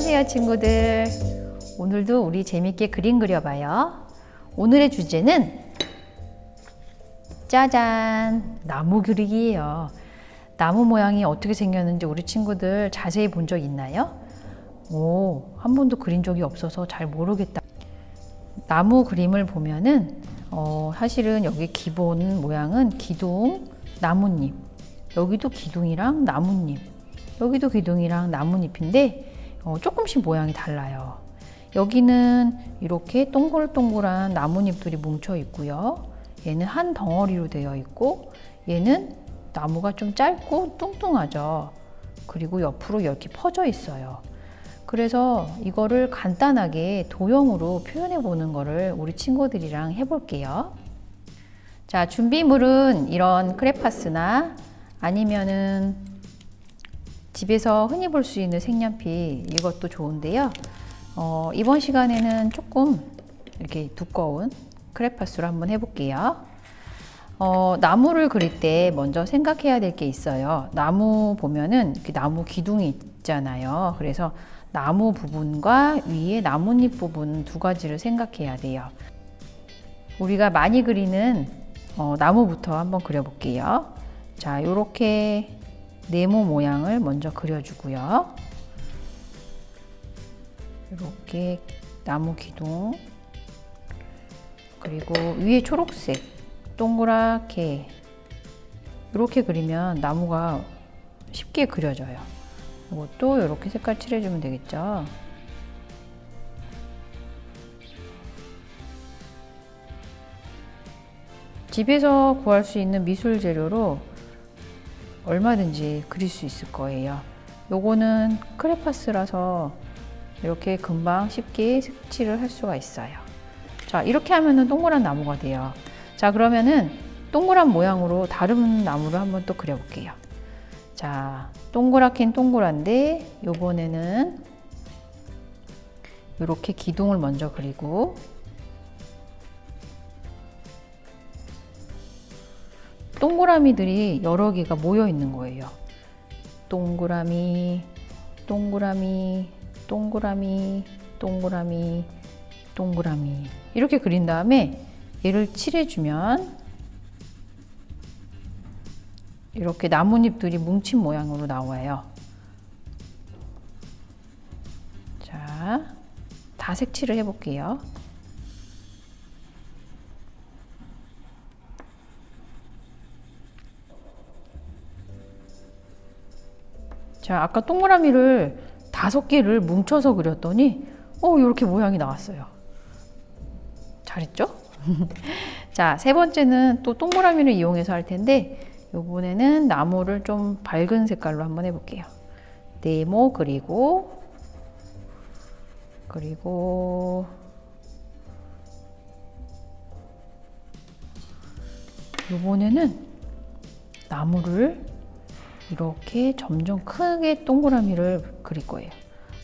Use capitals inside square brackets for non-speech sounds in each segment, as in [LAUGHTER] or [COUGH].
안녕하세요 친구들. 오늘도 우리 재밌게 그림 그려봐요. 오늘의 주제는 짜잔 나무 그리기예요. 나무 모양이 어떻게 생겼는지 우리 친구들 자세히 본 적 있나요? 오, 한 번도 그린 적이 없어서 잘 모르겠다. 나무 그림을 보면은 어, 사실은 여기 기본 모양은 기둥, 나뭇잎. 여기도 기둥이랑 나뭇잎. 여기도 기둥이랑 나뭇잎인데 어, 조금씩 모양이 달라요. 여기는 이렇게 동글동글한 나뭇잎들이 뭉쳐 있고요. 얘는 한 덩어리로 되어 있고 얘는 나무가 좀 짧고 뚱뚱하죠. 그리고 옆으로 이렇게 퍼져 있어요. 그래서 이거를 간단하게 도형으로 표현해 보는 거를 우리 친구들이랑 해볼게요. 자 준비물은 이런 크레파스나 아니면은 집에서 흔히 볼 수 있는 색연필 이것도 좋은데요. 어, 이번 시간에는 조금 이렇게 두꺼운 크레파스로 한번 해볼게요. 어, 나무를 그릴 때 먼저 생각해야 될 게 있어요. 나무 보면은 나무 기둥이 있잖아요. 그래서 나무 부분과 위에 나뭇잎 부분 두 가지를 생각해야 돼요. 우리가 많이 그리는 어, 나무부터 한번 그려볼게요. 자 이렇게 네모 모양을 먼저 그려주고요. 이렇게 나무 기둥 그리고 위에 초록색 동그랗게 이렇게 그리면 나무가 쉽게 그려져요. 이것도 이렇게 색깔 칠해주면 되겠죠. 집에서 구할 수 있는 미술 재료로 얼마든지 그릴 수 있을 거예요. 요거는 크레파스라서 이렇게 금방 쉽게 색칠을 할 수가 있어요. 자 이렇게 하면은 동그란 나무가 돼요. 자 그러면은 동그란 모양으로 다른 나무를 한번 또 그려 볼게요. 자 동그랗긴 동그란데 요번에는 이렇게 기둥을 먼저 그리고 동그라미들이 여러 개가 모여 있는 거예요. 동그라미, 동그라미, 동그라미, 동그라미, 동그라미 이렇게 그린 다음에 얘를 칠해주면 이렇게 나뭇잎들이 뭉친 모양으로 나와요. 자, 다 색칠을 해볼게요. 자, 아까 동그라미를 다섯 개를 뭉쳐서 그렸더니 어, 이렇게 모양이 나왔어요. 잘했죠? [LAUGHS] 자, 세 번째는 또 동그라미를 이용해서 할 텐데 이번에는 나무를 좀 밝은 색깔로 한번 해볼게요. 네모 그리고 그리고 이번에는 나무를 이렇게 점점 크게 동그라미를 그릴 거예요.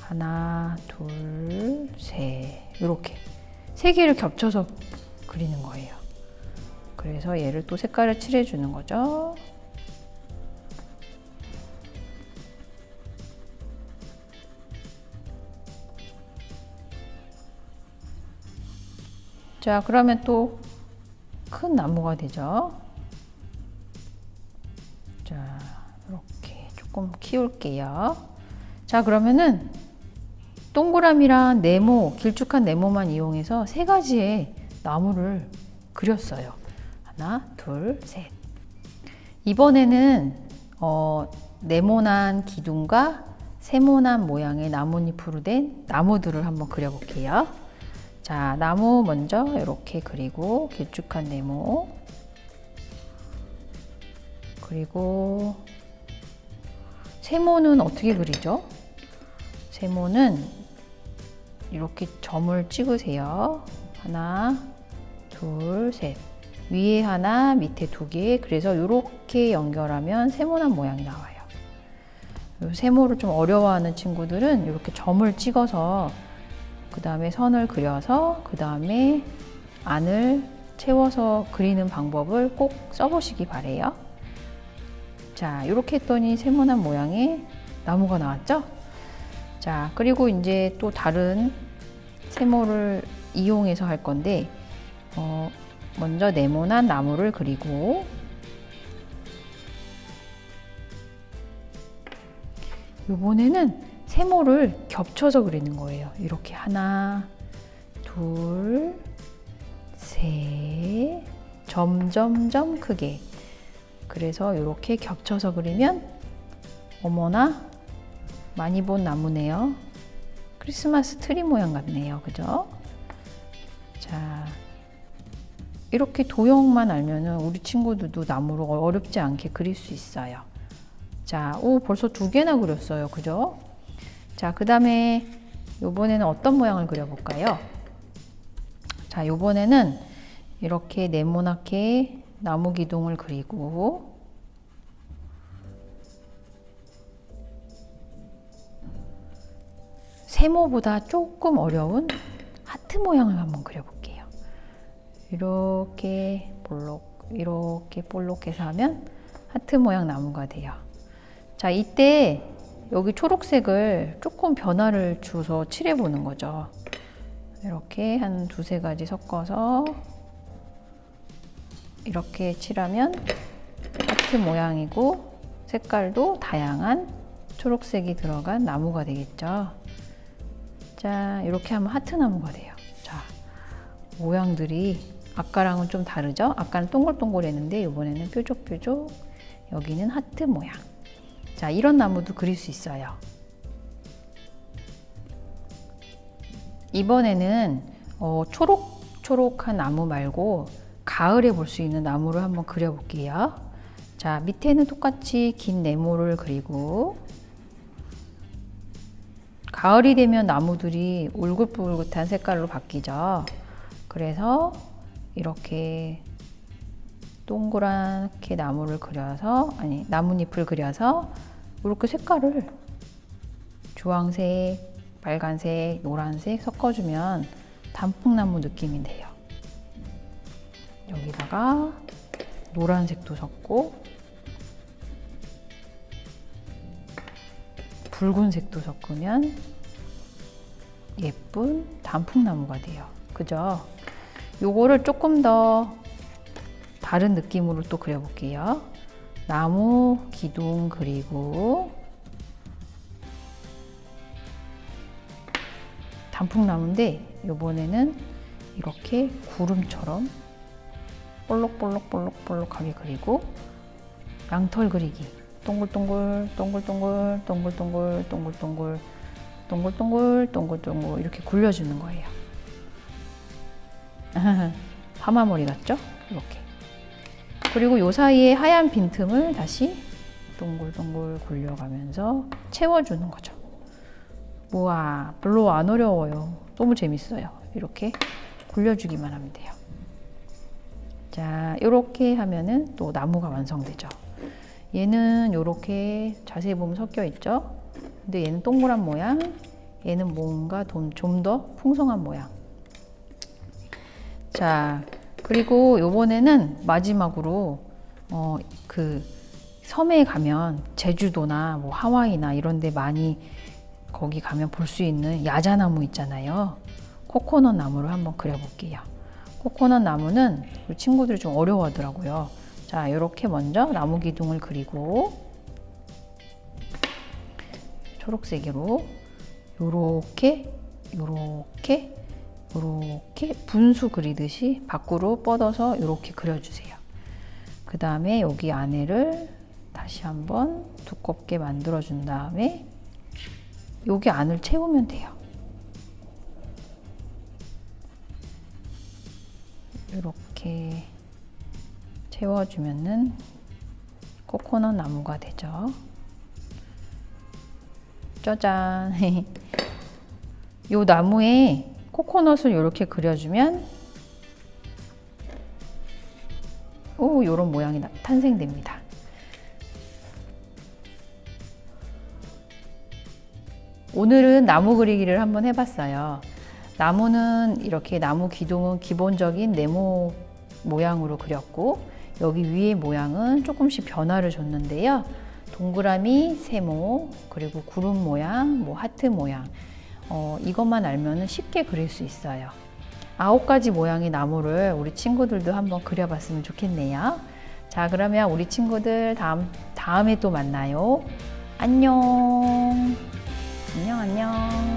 하나, 둘, 셋 이렇게 세 개를 겹쳐서 그리는 거예요. 그래서 얘를 또 색깔을 칠해 주는 거죠. 자 그러면 또 큰 나무가 되죠. 자 이렇게 조금 키울게요. 자 그러면은 동그라미랑 네모, 길쭉한 네모만 이용해서 세 가지의 나무를 그렸어요. 하나, 둘, 셋. 이번에는 어, 네모난 기둥과 세모난 모양의 나뭇잎으로 된 나무들을 한번 그려볼게요. 자, 나무 먼저 이렇게 그리고 길쭉한 네모 그리고 세모는 어떻게 그리죠? 세모는 이렇게 점을 찍으세요. 하나, 둘, 셋. 위에 하나, 밑에 두 개. 그래서 이렇게 연결하면 세모난 모양이 나와요. 세모를 좀 어려워하는 친구들은 이렇게 점을 찍어서 그 다음에 선을 그려서 그 다음에 안을 채워서 그리는 방법을 꼭 써보시기 바래요. 자 이렇게 했더니 세모난 모양의 나무가 나왔죠? 자, 그리고 이제 또 다른 세모를 이용해서 할 건데, 어, 먼저 네모난 나무를 그리고, 이번에는 세모를 겹쳐서 그리는 거예요. 이렇게 하나, 둘, 셋, 점점점 크게. 그래서 이렇게 겹쳐서 그리면 어머나 많이 본 나무네요. 크리스마스 트리 모양 같네요. 그죠? 자, 이렇게 도형만 알면은 우리 친구들도 나무로 어렵지 않게 그릴 수 있어요. 자, 오, 벌써 두 개나 그렸어요. 그죠? 자, 그 다음에 요번에는 어떤 모양을 그려볼까요? 자, 요번에는 이렇게 네모나게 나무 기둥을 그리고 세모보다 조금 어려운 하트 모양을 한번 그려볼게요. 이렇게 볼록, 이렇게 볼록해서 하면 하트 모양 나무가 돼요. 자, 이때 여기 초록색을 조금 변화를 주서 칠해보는 거죠. 이렇게 한 두세 가지 섞어서 이렇게 칠하면 하트 모양이고 색깔도 다양한 초록색이 들어간 나무가 되겠죠. 자, 이렇게 하면 하트 나무가 돼요. 자, 모양들이 아까랑은 좀 다르죠? 아까는 동글동글했는데 이번에는 뾰족뾰족 여기는 하트 모양. 자, 이런 나무도 그릴 수 있어요. 이번에는 어, 초록초록한 나무 말고 가을에 볼 수 있는 나무를 한번 그려볼게요. 자, 밑에는 똑같이 긴 네모를 그리고 가을이 되면 나무들이 울긋불긋한 색깔로 바뀌죠. 그래서 이렇게 동그랗게 나무를 그려서 아니 나뭇잎을 그려서 이렇게 색깔을 주황색, 빨간색, 노란색 섞어주면 단풍나무 느낌이 돼요. 여기다가 노란색도 섞고 붉은색도 섞으면 예쁜 단풍나무가 돼요. 그죠? 요거를 조금 더 다른 느낌으로 또 그려볼게요. 나무 기둥 그리고 단풍나무인데 이번에는 이렇게 구름처럼 볼록볼록볼록볼록하게 그리고 양털 그리기 동글동글 동글동글 동글동글 동글동글 동글동글 동글동글 이렇게 굴려주는 거예요. [LAUGHS] 파마머리 같죠? 이렇게 그리고 요 사이에 하얀 빈틈을 다시 동글동글 굴려가면서 채워주는 거죠. 우와, 별로 안 어려워요. 너무 재밌어요. 이렇게 굴려주기만 하면 돼요. 자, 이렇게 하면은 또 나무가 완성되죠. 얘는 이렇게 자세히 보면 섞여 있죠. 근데 얘는 동그란 모양, 얘는 뭔가 좀 더 풍성한 모양. 자, 그리고 요번에는 마지막으로 어, 그 섬에 가면 제주도나 뭐 하와이나 이런 데 많이 거기 가면 볼 수 있는 야자나무 있잖아요. 코코넛 나무를 한번 그려볼게요. 코코넛 나무는 우리 친구들이 좀 어려워하더라고요. 자, 이렇게 먼저 나무 기둥을 그리고 초록색으로 요렇게 요렇게 이렇게 분수 그리듯이 밖으로 뻗어서 이렇게 그려주세요. 그 다음에 여기 안에를 다시 한번 두껍게 만들어준 다음에 여기 안을 채우면 돼요. 이렇게 채워주면은 코코넛 나무가 되죠. 짜잔! [LAUGHS] 이 나무에 코코넛을 이렇게 그려주면 오 이런 모양이 탄생됩니다. 오늘은 나무 그리기를 한번 해봤어요. 나무는 이렇게 나무 기둥은 기본적인 네모 모양으로 그렸고 여기 위에 모양은 조금씩 변화를 줬는데요. 동그라미, 세모, 그리고 구름 모양, 뭐 하트 모양. 어, 이것만 알면 쉽게 그릴 수 있어요. 아홉 가지 모양의 나무를 우리 친구들도 한번 그려봤으면 좋겠네요. 자, 그러면 우리 친구들 다음, 다음에 또 만나요. 안녕. 안녕, 안녕.